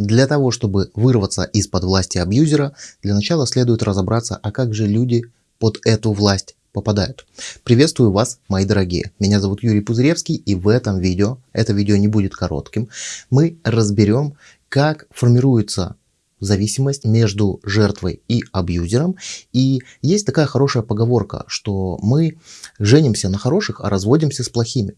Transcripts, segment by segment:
Для того, чтобы вырваться из-под власти абьюзера, для начала следует разобраться, а как же люди под эту власть попадают. Приветствую вас, мои дорогие. Меня зовут Юрий Пузыревский, и в этом видео, это видео не будет коротким, мы разберем, как формируется зависимость между жертвой и абьюзером. И есть такая хорошая поговорка, что мы женимся на хороших, а разводимся с плохими.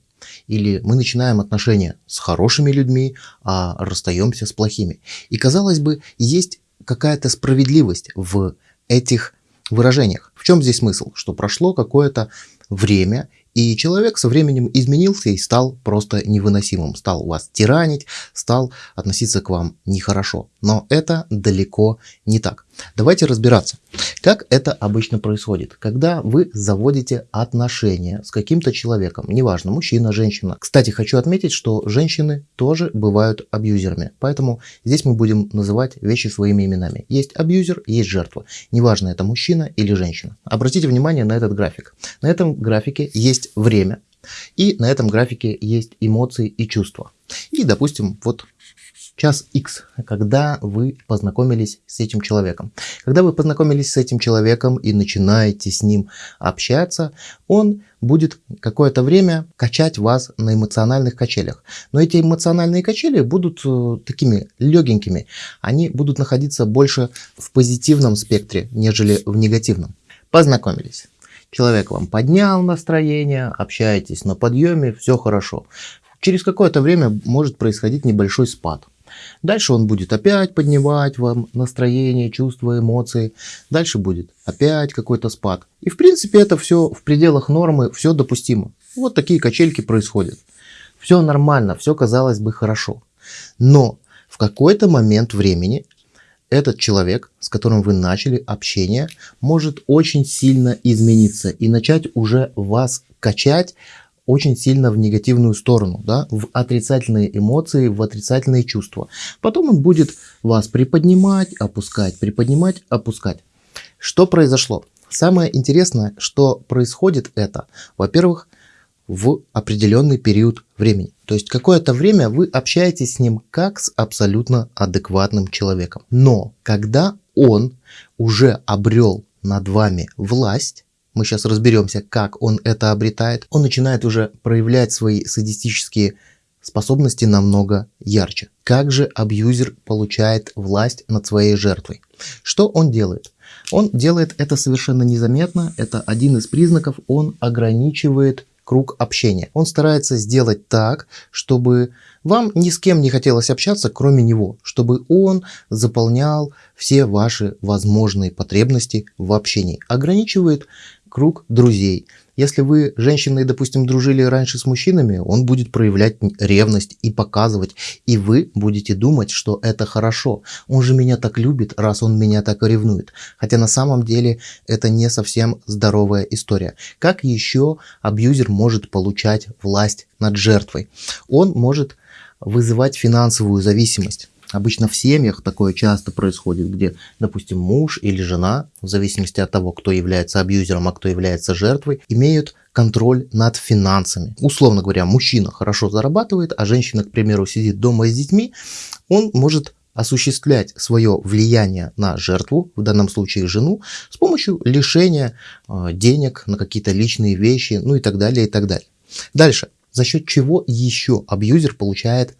Или мы начинаем отношения с хорошими людьми, а расстаемся с плохими. И казалось бы, есть какая-то справедливость в этих выражениях. В чем здесь смысл? Что прошло какое-то время, и человек со временем изменился и стал просто невыносимым, стал вас тиранить, стал относиться к вам нехорошо. Но это далеко не так. Давайте разбираться, как это обычно происходит, когда вы заводите отношения с каким-то человеком, неважно, мужчина, женщина. Кстати, хочу отметить, что женщины тоже бывают абьюзерами, поэтому здесь мы будем называть вещи своими именами. Есть абьюзер, есть жертва, неважно, это мужчина или женщина. Обратите внимание на этот график. На этом графике есть время, и на этом графике есть эмоции и чувства. И, допустим, вот час X, когда вы познакомились с этим человеком. Когда вы познакомились с этим человеком и начинаете с ним общаться, он будет какое-то время качать вас на эмоциональных качелях. Но эти эмоциональные качели будут э, такими легенькими. Они будут находиться больше в позитивном спектре, нежели в негативном. Познакомились. Человек вам поднял настроение, общаетесь на подъеме, все хорошо. Через какое-то время может происходить небольшой спад. Дальше он будет опять поднимать вам настроение, чувства, эмоции. Дальше будет опять какой-то спад. И в принципе это все в пределах нормы, все допустимо. Вот такие качельки происходят. Все нормально, все казалось бы хорошо. Но в какой-то момент времени этот человек, с которым вы начали общение, может очень сильно измениться и начать уже вас качать очень сильно в негативную сторону, да, в отрицательные эмоции, в отрицательные чувства. Потом он будет вас приподнимать, опускать, приподнимать, опускать. Что произошло? Самое интересное, что происходит это, во-первых, в определенный период времени. То есть какое-то время вы общаетесь с ним как с абсолютно адекватным человеком. Но когда он уже обрел над вами власть, мы сейчас разберемся, как он это обретает, он начинает уже проявлять свои садистические способности намного ярче. Как же абьюзер получает власть над своей жертвой? Что он делает? Он делает это совершенно незаметно, это один из признаков, он ограничивает круг общения. Он старается сделать так, чтобы вам ни с кем не хотелось общаться, кроме него, чтобы он заполнял все ваши возможные потребности в общении. Ограничивает круг друзей. Если вы, женщины, допустим, дружили раньше с мужчинами, он будет проявлять ревность и показывать. И вы будете думать, что это хорошо. Он же меня так любит, раз он меня так ревнует. Хотя на самом деле это не совсем здоровая история. Как еще абьюзер может получать власть над жертвой? Он может вызывать финансовую зависимость. Обычно в семьях такое часто происходит, где, допустим, муж или жена, в зависимости от того, кто является абьюзером, а кто является жертвой, имеют контроль над финансами. Условно говоря, мужчина хорошо зарабатывает, а женщина, к примеру, сидит дома с детьми, он может осуществлять свое влияние на жертву, в данном случае жену, с помощью лишения э, денег на какие-то личные вещи, ну и так далее, и так далее. Дальше. За счет чего еще абьюзер получает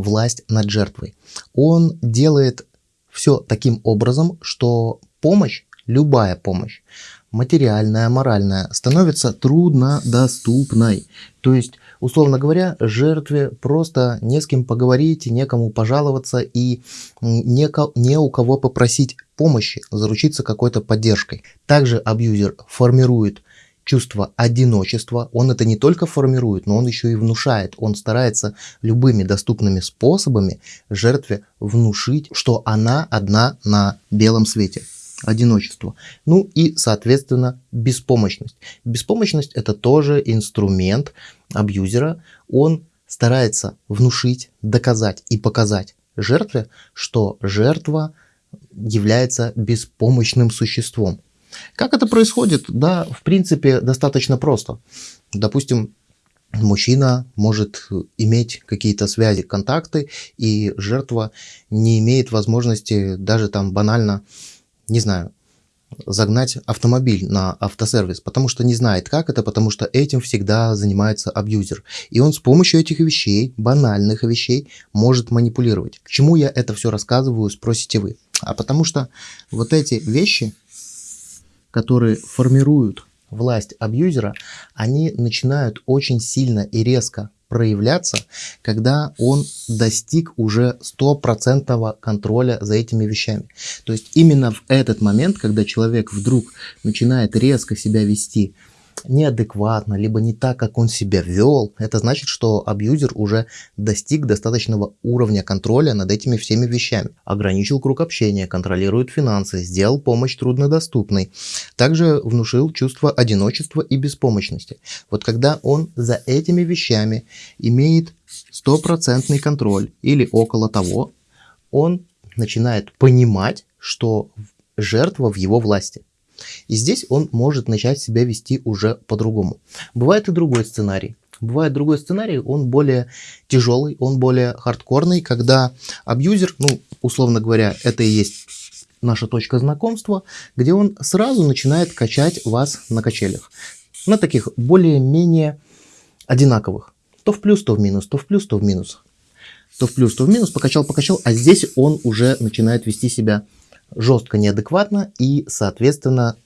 власть над жертвой. Он делает все таким образом, что помощь, любая помощь, материальная, моральная, становится труднодоступной. То есть, условно говоря, жертве просто не с кем поговорить, некому пожаловаться и не, не у кого попросить помощи, заручиться какой-то поддержкой. Также абьюзер формирует чувство одиночества, он это не только формирует, но он еще и внушает. Он старается любыми доступными способами жертве внушить, что она одна на белом свете. Одиночество. Ну и, соответственно, беспомощность. Беспомощность это тоже инструмент абьюзера. Он старается внушить, доказать и показать жертве, что жертва является беспомощным существом. Как это происходит? Да, в принципе, достаточно просто. Допустим, мужчина может иметь какие-то связи, контакты, и жертва не имеет возможности даже там банально, не знаю, загнать автомобиль на автосервис, потому что не знает как это, потому что этим всегда занимается абьюзер. И он с помощью этих вещей, банальных вещей, может манипулировать. К чему я это все рассказываю, спросите вы. А потому что вот эти вещи, которые формируют власть абьюзера, они начинают очень сильно и резко проявляться, когда он достиг уже стопроцентного контроля за этими вещами. То есть именно в этот момент, когда человек вдруг начинает резко себя вести неадекватно, либо не так, как он себя вел, это значит, что абьюзер уже достиг достаточного уровня контроля над этими всеми вещами. Ограничил круг общения, контролирует финансы, сделал помощь труднодоступной. Также внушил чувство одиночества и беспомощности. Вот когда он за этими вещами имеет стопроцентный контроль или около того, он начинает понимать, что жертва в его власти. И здесь он может начать себя вести уже по-другому. Бывает и другой сценарий. Бывает другой сценарий, он более тяжелый, он более хардкорный, когда абьюзер, ну, условно говоря, это и есть наша точка знакомства, где он сразу начинает качать вас на качелях. На таких более-менее одинаковых. То в плюс, то в минус, то в плюс, то в минус. То в плюс, то в минус, покачал, покачал, а здесь он уже начинает вести себя жестко неадекватно и, соответственно,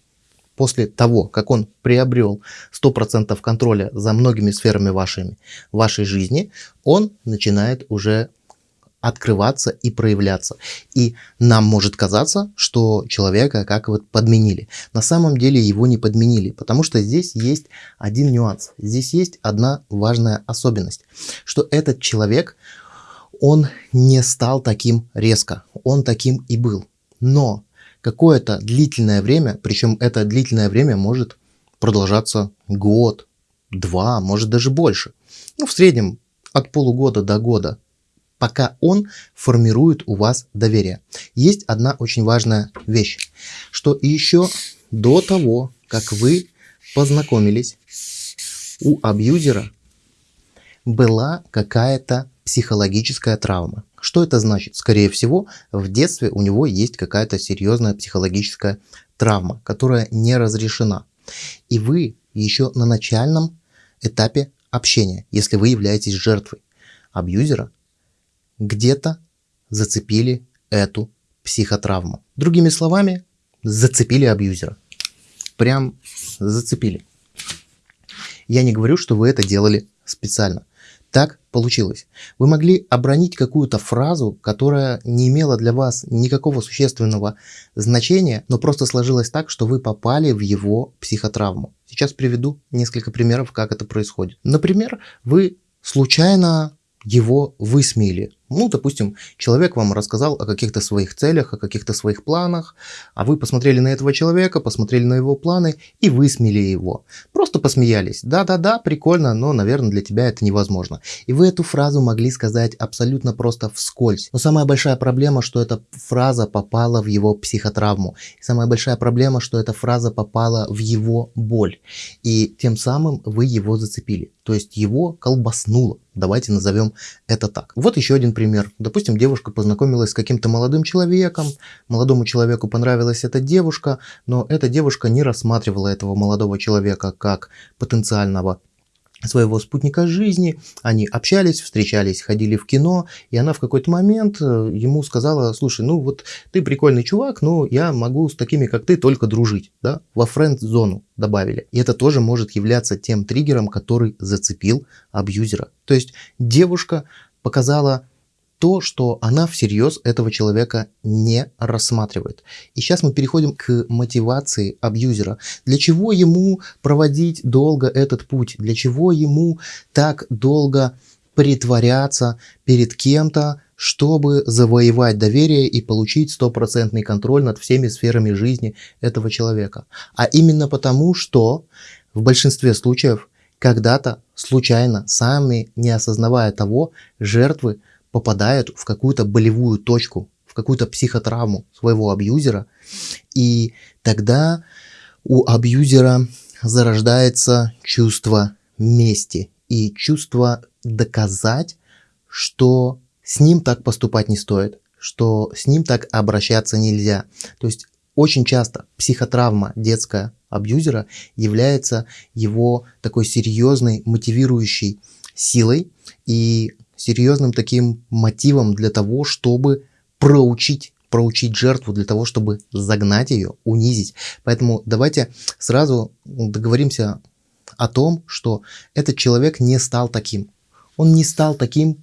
после того, как он приобрел 100% контроля за многими сферами вашими, вашей жизни, он начинает уже открываться и проявляться. И нам может казаться, что человека как вот подменили. На самом деле его не подменили, потому что здесь есть один нюанс. Здесь есть одна важная особенность, что этот человек, он не стал таким резко, он таким и был. Но какое-то длительное время, причем это длительное время может продолжаться год, два, может даже больше. Ну, в среднем от полугода до года, пока он формирует у вас доверие. Есть одна очень важная вещь, что еще до того, как вы познакомились, у абьюзера была какая-то психологическая травма. Что это значит? Скорее всего, в детстве у него есть какая-то серьезная психологическая травма, которая не разрешена. И вы еще на начальном этапе общения, если вы являетесь жертвой абьюзера, где-то зацепили эту психотравму. Другими словами, зацепили абьюзера. Прям зацепили. Я не говорю, что вы это делали специально. Так получилось. Вы могли обронить какую-то фразу, которая не имела для вас никакого существенного значения, но просто сложилось так, что вы попали в его психотравму. Сейчас приведу несколько примеров, как это происходит. Например, вы случайно его высмеяли. Ну, допустим, человек вам рассказал о каких-то своих целях, о каких-то своих планах, а вы посмотрели на этого человека, посмотрели на его планы и высмеяли его. Просто посмеялись. Да-да-да, прикольно, но, наверное, для тебя это невозможно. И вы эту фразу могли сказать абсолютно просто вскользь. Но самая большая проблема, что эта фраза попала в его психотравму. И самая большая проблема, что эта фраза попала в его боль. И тем самым вы его зацепили. То есть его колбаснуло. Давайте назовем это так. Вот еще один пример. Допустим, девушка познакомилась с каким-то молодым человеком, молодому человеку понравилась эта девушка, но эта девушка не рассматривала этого молодого человека как потенциального своего спутника жизни, они общались, встречались, ходили в кино, и она в какой-то момент э, ему сказала, слушай, ну вот ты прикольный чувак, но я могу с такими, как ты, только дружить, да, во френд-зону добавили. И это тоже может являться тем триггером, который зацепил абьюзера. То есть девушка показала то, что она всерьез этого человека не рассматривает. И сейчас мы переходим к мотивации абьюзера. Для чего ему проводить долго этот путь? Для чего ему так долго притворяться перед кем-то, чтобы завоевать доверие и получить стопроцентный контроль над всеми сферами жизни этого человека. А именно потому, что в большинстве случаев когда-то случайно, сами не осознавая того, жертвы попадают в какую-то болевую точку, в какую-то психотравму своего абьюзера, и тогда у абьюзера зарождается чувство мести. и чувство доказать, что с ним так поступать не стоит, что с ним так обращаться нельзя. То есть очень часто психотравма детская абьюзера является его такой серьезной мотивирующей силой и серьезным таким мотивом для того, чтобы проучить проучить жертву для того, чтобы загнать ее, унизить. Поэтому давайте сразу договоримся о том, что этот человек не стал таким. Он не стал таким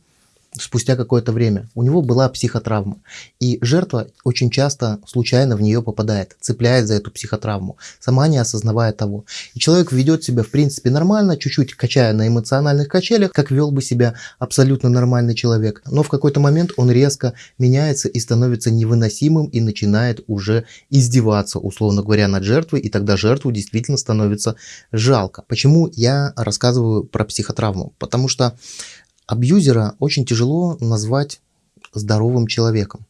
спустя какое-то время. У него была психотравма. И жертва очень часто случайно в нее попадает, цепляет за эту психотравму, сама не осознавая того. И человек ведет себя в принципе нормально, чуть-чуть качая на эмоциональных качелях, как вел бы себя абсолютно нормальный человек. Но в какой-то момент он резко меняется и становится невыносимым и начинает уже издеваться, условно говоря, над жертвой. И тогда жертву действительно становится жалко. Почему я рассказываю про психотравму? Потому что Абьюзера очень тяжело назвать здоровым человеком.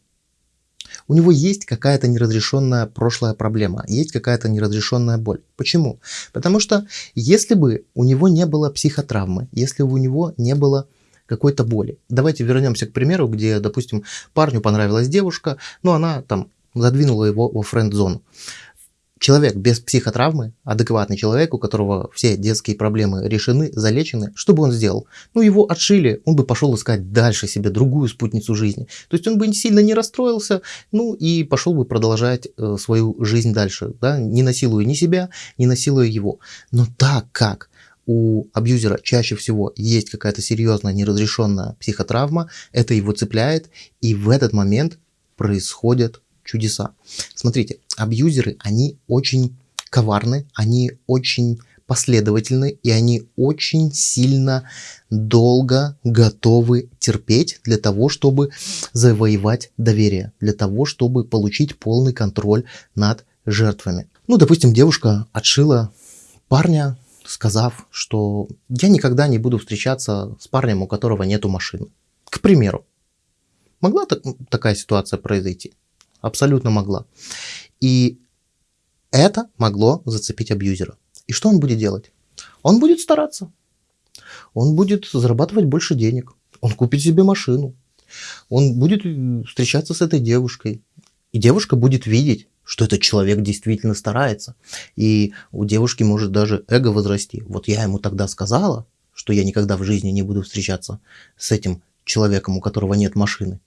У него есть какая-то неразрешенная прошлая проблема, есть какая-то неразрешенная боль. Почему? Потому что если бы у него не было психотравмы, если бы у него не было какой-то боли. Давайте вернемся к примеру, где, допустим, парню понравилась девушка, но она там задвинула его во френд-зону человек без психотравмы, адекватный человек, у которого все детские проблемы решены, залечены, что бы он сделал? Ну, его отшили, он бы пошел искать дальше себе другую спутницу жизни. То есть он бы сильно не расстроился, ну и пошел бы продолжать э, свою жизнь дальше, да, не насилуя ни себя, не насилуя его. Но так как у абьюзера чаще всего есть какая-то серьезная неразрешенная психотравма, это его цепляет, и в этот момент происходят чудеса. Смотрите, абьюзеры, они очень коварны, они очень последовательны и они очень сильно долго готовы терпеть для того, чтобы завоевать доверие, для того, чтобы получить полный контроль над жертвами. Ну, допустим, девушка отшила парня, сказав, что я никогда не буду встречаться с парнем, у которого нету машины. К примеру. Могла так, такая ситуация произойти? Абсолютно могла. И это могло зацепить абьюзера. И что он будет делать? Он будет стараться. Он будет зарабатывать больше денег. Он купит себе машину. Он будет встречаться с этой девушкой. И девушка будет видеть, что этот человек действительно старается. И у девушки может даже эго возрасти. Вот я ему тогда сказала, что я никогда в жизни не буду встречаться с этим человеком, у которого нет машины.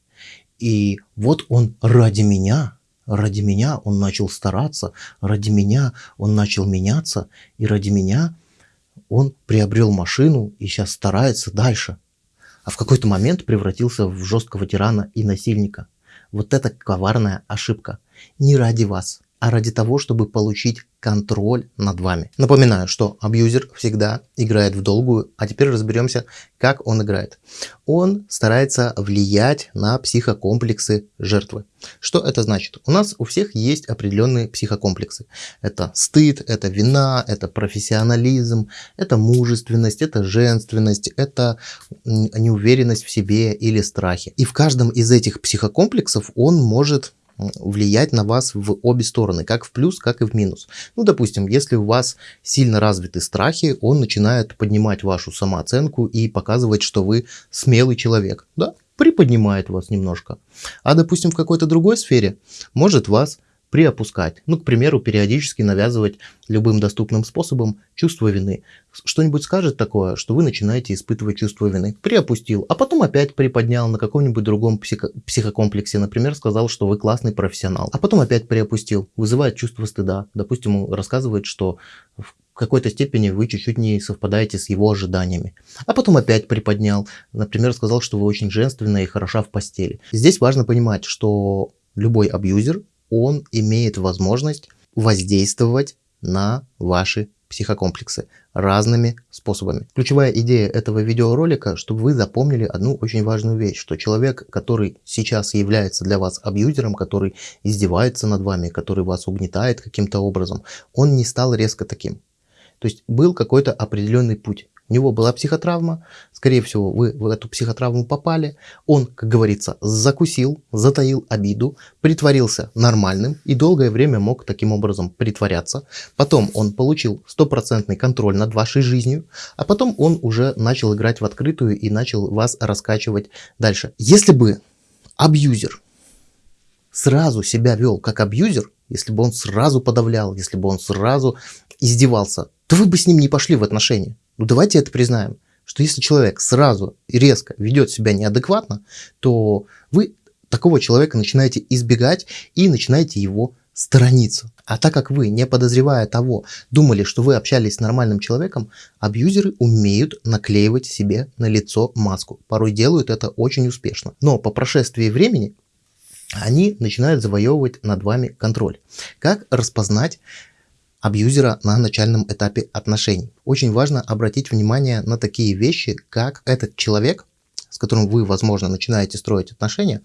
И вот он ради меня, ради меня он начал стараться, ради меня он начал меняться, и ради меня он приобрел машину и сейчас старается дальше. А в какой-то момент превратился в жесткого тирана и насильника. Вот это коварная ошибка. Не ради вас, а ради того, чтобы получить контроль над вами. Напоминаю, что абьюзер всегда играет в долгую, а теперь разберемся, как он играет. Он старается влиять на психокомплексы жертвы. Что это значит? У нас у всех есть определенные психокомплексы. Это стыд, это вина, это профессионализм, это мужественность, это женственность, это неуверенность в себе или страхи. И в каждом из этих психокомплексов он может влиять на вас в обе стороны, как в плюс, как и в минус. Ну, допустим, если у вас сильно развиты страхи, он начинает поднимать вашу самооценку и показывать, что вы смелый человек, да, приподнимает вас немножко. А, допустим, в какой-то другой сфере может вас приопускать. Ну, к примеру, периодически навязывать любым доступным способом чувство вины. Что-нибудь скажет такое, что вы начинаете испытывать чувство вины. Приопустил, а потом опять приподнял на каком-нибудь другом психо психокомплексе. Например, сказал, что вы классный профессионал. А потом опять приопустил. Вызывает чувство стыда. Допустим, рассказывает, что в какой-то степени вы чуть-чуть не совпадаете с его ожиданиями. А потом опять приподнял. Например, сказал, что вы очень женственная и хороша в постели. Здесь важно понимать, что любой абьюзер он имеет возможность воздействовать на ваши психокомплексы разными способами. Ключевая идея этого видеоролика, чтобы вы запомнили одну очень важную вещь, что человек, который сейчас является для вас абьюзером, который издевается над вами, который вас угнетает каким-то образом, он не стал резко таким. То есть был какой-то определенный путь, у него была психотравма, скорее всего, вы в эту психотравму попали, он, как говорится, закусил, затаил обиду, притворился нормальным и долгое время мог таким образом притворяться. Потом он получил стопроцентный контроль над вашей жизнью, а потом он уже начал играть в открытую и начал вас раскачивать дальше. Если бы абьюзер сразу себя вел как абьюзер, если бы он сразу подавлял, если бы он сразу издевался, то вы бы с ним не пошли в отношения. Ну давайте это признаем, что если человек сразу и резко ведет себя неадекватно, то вы такого человека начинаете избегать и начинаете его сторониться. А так как вы, не подозревая того, думали, что вы общались с нормальным человеком, абьюзеры умеют наклеивать себе на лицо маску. Порой делают это очень успешно. Но по прошествии времени они начинают завоевывать над вами контроль. Как распознать абьюзера на начальном этапе отношений. Очень важно обратить внимание на такие вещи, как этот человек, с которым вы, возможно, начинаете строить отношения,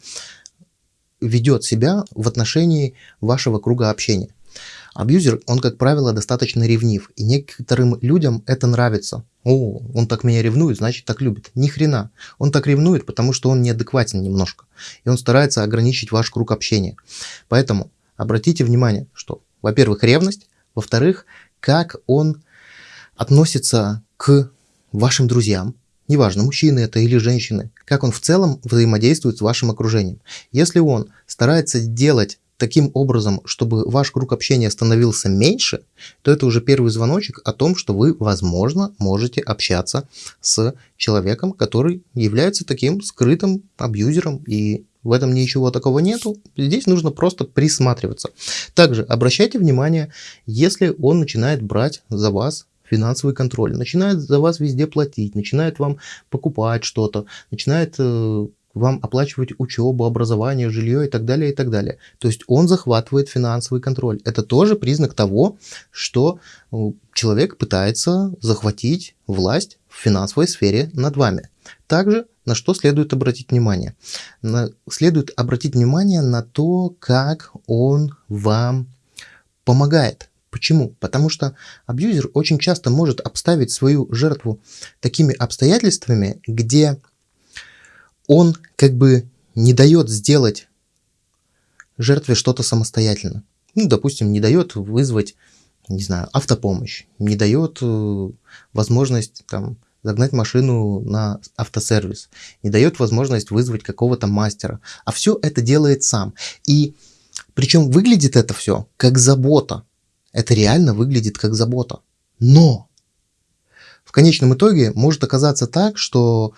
ведет себя в отношении вашего круга общения. Абьюзер, он, как правило, достаточно ревнив, и некоторым людям это нравится. О, он так меня ревнует, значит так любит. Ни хрена. Он так ревнует, потому что он неадекватен немножко. И он старается ограничить ваш круг общения. Поэтому обратите внимание, что, во-первых, ревность, во-вторых, как он относится к вашим друзьям, неважно, мужчины это или женщины, как он в целом взаимодействует с вашим окружением. Если он старается делать таким образом, чтобы ваш круг общения становился меньше, то это уже первый звоночек о том, что вы, возможно, можете общаться с человеком, который является таким скрытым абьюзером и в этом ничего такого нету. Здесь нужно просто присматриваться. Также обращайте внимание, если он начинает брать за вас финансовый контроль, начинает за вас везде платить, начинает вам покупать что-то, начинает э, вам оплачивать учебу, образование, жилье и так далее, и так далее. То есть он захватывает финансовый контроль. Это тоже признак того, что э, человек пытается захватить власть в финансовой сфере над вами. Также на что следует обратить внимание? На, следует обратить внимание на то, как он вам помогает. Почему? Потому что абьюзер очень часто может обставить свою жертву такими обстоятельствами, где он как бы не дает сделать жертве что-то самостоятельно. Ну, допустим, не дает вызвать, не знаю, автопомощь, не дает э, возможность там загнать машину на автосервис, не дает возможность вызвать какого-то мастера, а все это делает сам. И причем выглядит это все как забота. Это реально выглядит как забота. Но в конечном итоге может оказаться так, что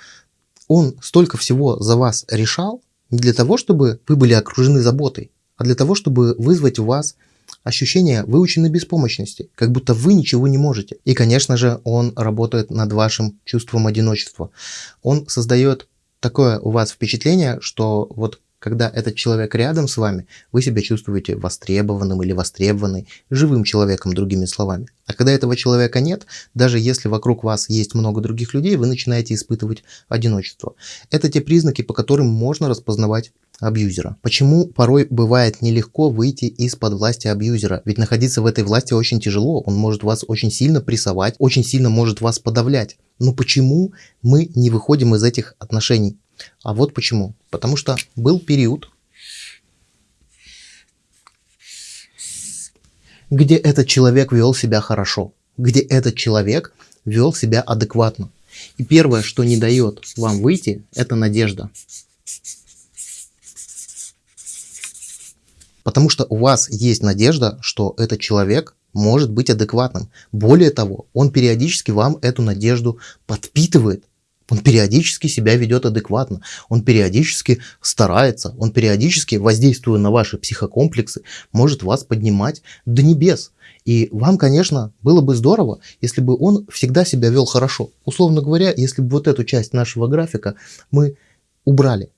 он столько всего за вас решал не для того, чтобы вы были окружены заботой, а для того, чтобы вызвать у вас ощущение выученной беспомощности, как будто вы ничего не можете. И, конечно же, он работает над вашим чувством одиночества. Он создает такое у вас впечатление, что вот когда этот человек рядом с вами, вы себя чувствуете востребованным или востребованной, живым человеком, другими словами. А когда этого человека нет, даже если вокруг вас есть много других людей, вы начинаете испытывать одиночество. Это те признаки, по которым можно распознавать абьюзера. Почему порой бывает нелегко выйти из-под власти абьюзера? Ведь находиться в этой власти очень тяжело, он может вас очень сильно прессовать, очень сильно может вас подавлять. Но почему мы не выходим из этих отношений? А вот почему. Потому что был период, где этот человек вел себя хорошо, где этот человек вел себя адекватно. И первое, что не дает вам выйти, это надежда. Потому что у вас есть надежда, что этот человек может быть адекватным. Более того, он периодически вам эту надежду подпитывает. Он периодически себя ведет адекватно, он периодически старается, он периодически, воздействуя на ваши психокомплексы, может вас поднимать до небес. И вам, конечно, было бы здорово, если бы он всегда себя вел хорошо. Условно говоря, если бы вот эту часть нашего графика мы убрали,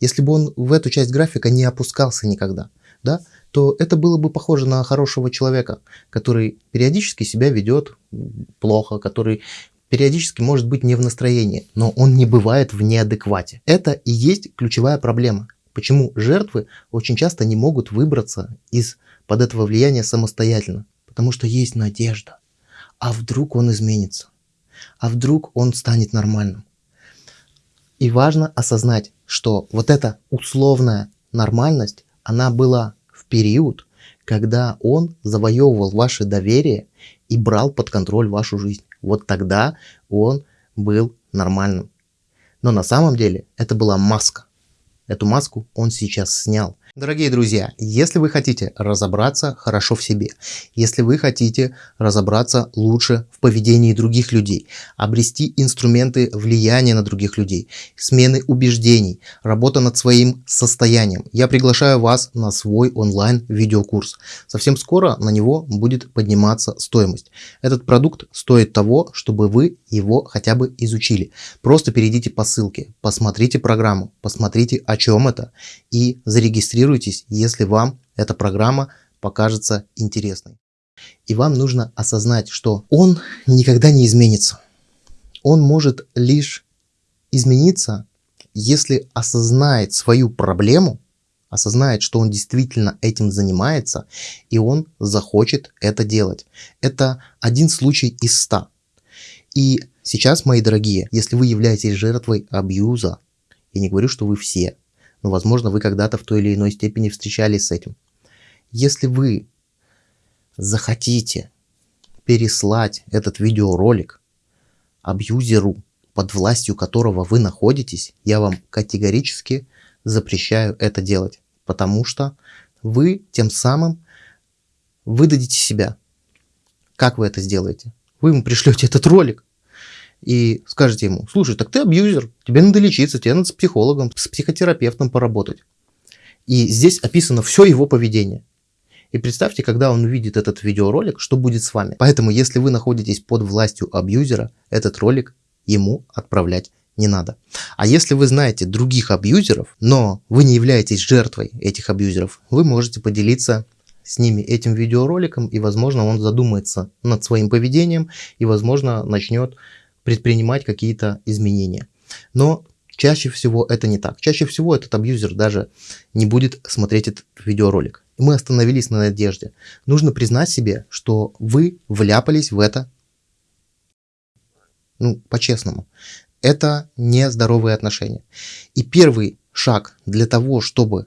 если бы он в эту часть графика не опускался никогда, да, то это было бы похоже на хорошего человека, который периодически себя ведет плохо, который периодически может быть не в настроении, но он не бывает в неадеквате. Это и есть ключевая проблема. Почему жертвы очень часто не могут выбраться из под этого влияния самостоятельно? Потому что есть надежда. А вдруг он изменится? а вдруг он станет нормальным. И важно осознать, что вот эта условная нормальность, она была в период, когда он завоевывал ваше доверие и брал под контроль вашу жизнь. Вот тогда он был нормальным. Но на самом деле это была маска. Эту маску он сейчас снял. Дорогие друзья, если вы хотите разобраться хорошо в себе, если вы хотите разобраться лучше в поведении других людей, обрести инструменты влияния на других людей, смены убеждений, работа над своим состоянием, я приглашаю вас на свой онлайн видеокурс. Совсем скоро на него будет подниматься стоимость. Этот продукт стоит того, чтобы вы его хотя бы изучили. Просто перейдите по ссылке, посмотрите программу, посмотрите о чем это и зарегистрируйтесь зарегистрируйтесь, если вам эта программа покажется интересной. И вам нужно осознать, что он никогда не изменится. Он может лишь измениться, если осознает свою проблему, осознает, что он действительно этим занимается, и он захочет это делать. Это один случай из ста. И сейчас, мои дорогие, если вы являетесь жертвой абьюза, я не говорю, что вы все, но, возможно, вы когда-то в той или иной степени встречались с этим. Если вы захотите переслать этот видеоролик абьюзеру, под властью которого вы находитесь, я вам категорически запрещаю это делать, потому что вы тем самым выдадите себя. Как вы это сделаете? Вы ему пришлете этот ролик, и скажете ему, слушай, так ты абьюзер, тебе надо лечиться, тебе надо с психологом, с психотерапевтом поработать. И здесь описано все его поведение. И представьте, когда он увидит этот видеоролик, что будет с вами. Поэтому, если вы находитесь под властью абьюзера, этот ролик ему отправлять не надо. А если вы знаете других абьюзеров, но вы не являетесь жертвой этих абьюзеров, вы можете поделиться с ними этим видеороликом, и, возможно, он задумается над своим поведением, и, возможно, начнет предпринимать какие-то изменения. Но чаще всего это не так. Чаще всего этот абьюзер даже не будет смотреть этот видеоролик. мы остановились на надежде. Нужно признать себе, что вы вляпались в это, ну, по-честному. Это не здоровые отношения. И первый шаг для того, чтобы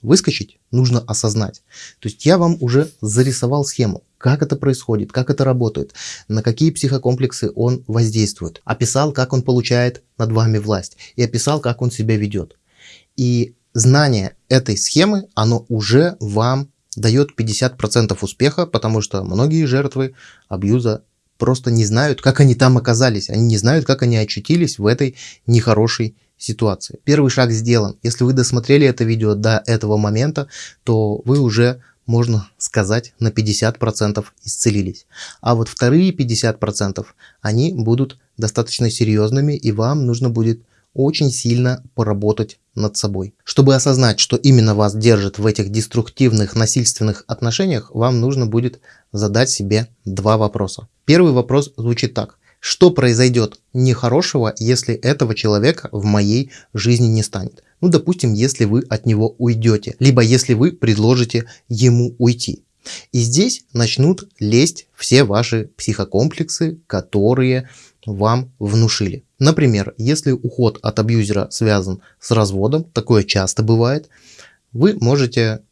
выскочить, нужно осознать. То есть я вам уже зарисовал схему, как это происходит, как это работает, на какие психокомплексы он воздействует. Описал, как он получает над вами власть и описал, как он себя ведет. И знание этой схемы, оно уже вам дает 50% успеха, потому что многие жертвы абьюза просто не знают, как они там оказались. Они не знают, как они очутились в этой нехорошей ситуации. Первый шаг сделан. Если вы досмотрели это видео до этого момента, то вы уже, можно сказать, на 50% исцелились. А вот вторые 50% они будут достаточно серьезными и вам нужно будет очень сильно поработать над собой. Чтобы осознать, что именно вас держит в этих деструктивных насильственных отношениях, вам нужно будет задать себе два вопроса. Первый вопрос звучит так. Что произойдет нехорошего, если этого человека в моей жизни не станет? Ну, допустим, если вы от него уйдете, либо если вы предложите ему уйти. И здесь начнут лезть все ваши психокомплексы, которые вам внушили. Например, если уход от абьюзера связан с разводом, такое часто бывает, вы можете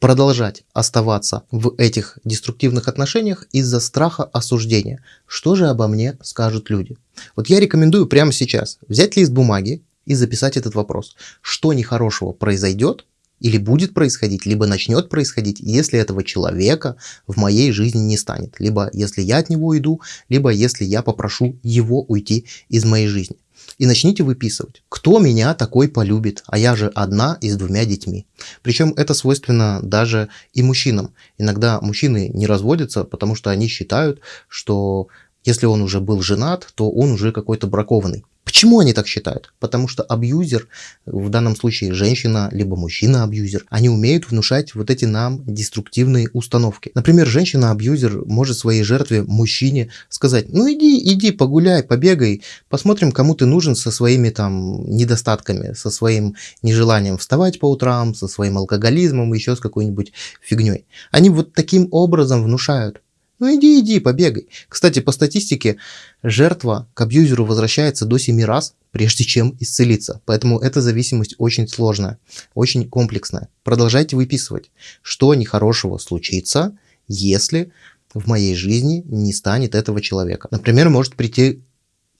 продолжать оставаться в этих деструктивных отношениях из-за страха осуждения. Что же обо мне скажут люди? Вот я рекомендую прямо сейчас взять лист бумаги и записать этот вопрос. Что нехорошего произойдет или будет происходить, либо начнет происходить, если этого человека в моей жизни не станет. Либо если я от него уйду, либо если я попрошу его уйти из моей жизни и начните выписывать, кто меня такой полюбит, а я же одна и с двумя детьми. Причем это свойственно даже и мужчинам. Иногда мужчины не разводятся, потому что они считают, что если он уже был женат, то он уже какой-то бракованный. Почему они так считают? Потому что абьюзер, в данном случае женщина, либо мужчина-абьюзер, они умеют внушать вот эти нам деструктивные установки. Например, женщина-абьюзер может своей жертве, мужчине, сказать, ну иди, иди, погуляй, побегай, посмотрим, кому ты нужен со своими там недостатками, со своим нежеланием вставать по утрам, со своим алкоголизмом, еще с какой-нибудь фигней. Они вот таким образом внушают Ну иди, иди, побегай. Кстати, по статистике, жертва к абьюзеру возвращается до 7 раз, прежде чем исцелиться. Поэтому эта зависимость очень сложная, очень комплексная. Продолжайте выписывать, что нехорошего случится, если в моей жизни не станет этого человека. Например, может прийти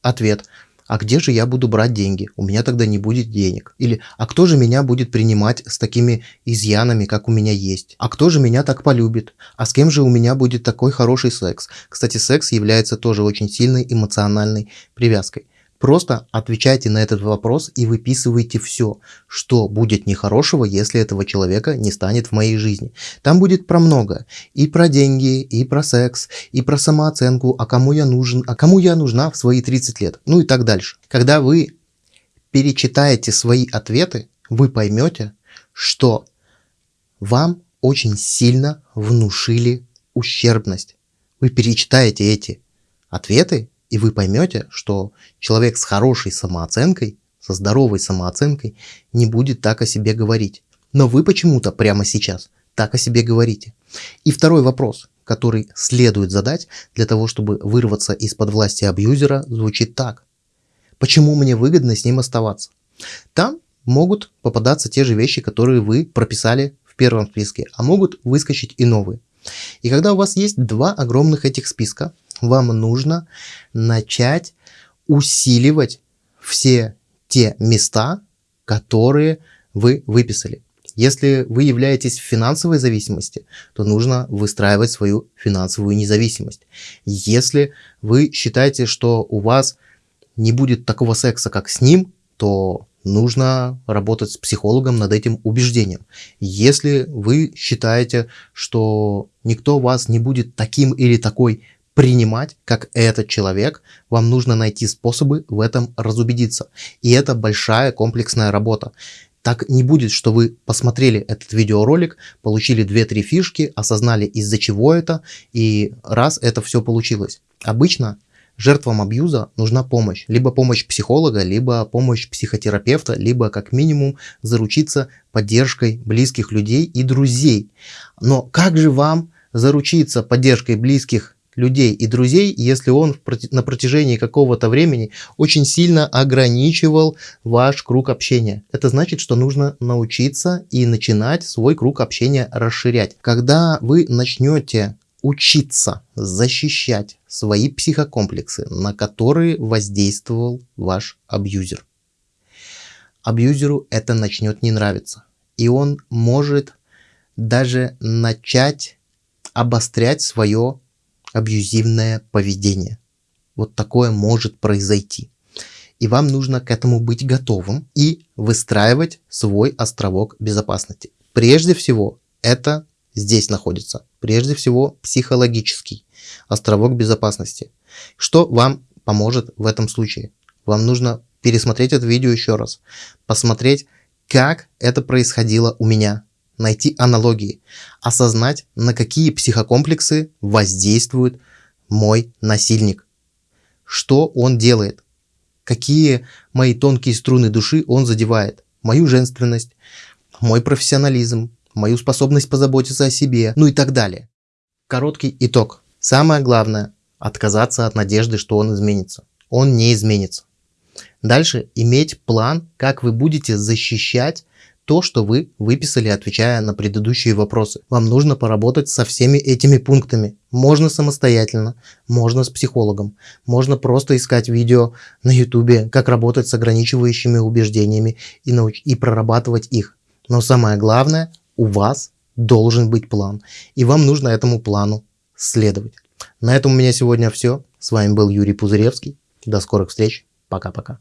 ответ – а где же я буду брать деньги? У меня тогда не будет денег. Или, а кто же меня будет принимать с такими изъянами, как у меня есть? А кто же меня так полюбит? А с кем же у меня будет такой хороший секс? Кстати, секс является тоже очень сильной эмоциональной привязкой. Просто отвечайте на этот вопрос и выписывайте все, что будет нехорошего, если этого человека не станет в моей жизни. Там будет про много. И про деньги, и про секс, и про самооценку, а кому я нужен, а кому я нужна в свои 30 лет, ну и так дальше. Когда вы перечитаете свои ответы, вы поймете, что вам очень сильно внушили ущербность. Вы перечитаете эти ответы и вы поймете, что человек с хорошей самооценкой, со здоровой самооценкой не будет так о себе говорить. Но вы почему-то прямо сейчас так о себе говорите. И второй вопрос, который следует задать для того, чтобы вырваться из-под власти абьюзера, звучит так. Почему мне выгодно с ним оставаться? Там могут попадаться те же вещи, которые вы прописали в первом списке, а могут выскочить и новые. И когда у вас есть два огромных этих списка, вам нужно начать усиливать все те места, которые вы выписали. Если вы являетесь в финансовой зависимости, то нужно выстраивать свою финансовую независимость. Если вы считаете, что у вас не будет такого секса, как с ним, то нужно работать с психологом над этим убеждением. Если вы считаете, что никто вас не будет таким или такой принимать, как этот человек, вам нужно найти способы в этом разубедиться. И это большая комплексная работа. Так не будет, что вы посмотрели этот видеоролик, получили 2-3 фишки, осознали из-за чего это, и раз это все получилось. Обычно жертвам абьюза нужна помощь. Либо помощь психолога, либо помощь психотерапевта, либо как минимум заручиться поддержкой близких людей и друзей. Но как же вам заручиться поддержкой близких людей и друзей, если он на протяжении какого-то времени очень сильно ограничивал ваш круг общения. Это значит, что нужно научиться и начинать свой круг общения расширять. Когда вы начнете учиться защищать свои психокомплексы, на которые воздействовал ваш абьюзер. Абьюзеру это начнет не нравиться. И он может даже начать обострять свое абьюзивное поведение. Вот такое может произойти. И вам нужно к этому быть готовым и выстраивать свой островок безопасности. Прежде всего, это здесь находится. Прежде всего, психологический островок безопасности. Что вам поможет в этом случае? Вам нужно пересмотреть это видео еще раз, посмотреть, как это происходило у меня, найти аналогии, осознать, на какие психокомплексы воздействует мой насильник, что он делает, какие мои тонкие струны души он задевает, мою женственность, мой профессионализм, мою способность позаботиться о себе, ну и так далее. Короткий итог. Самое главное – отказаться от надежды, что он изменится. Он не изменится. Дальше иметь план, как вы будете защищать то, что вы выписали, отвечая на предыдущие вопросы. Вам нужно поработать со всеми этими пунктами. Можно самостоятельно, можно с психологом, можно просто искать видео на ютубе, как работать с ограничивающими убеждениями и, науч и прорабатывать их. Но самое главное, у вас должен быть план, и вам нужно этому плану следовать. На этом у меня сегодня все. С вами был Юрий Пузыревский. До скорых встреч. Пока-пока.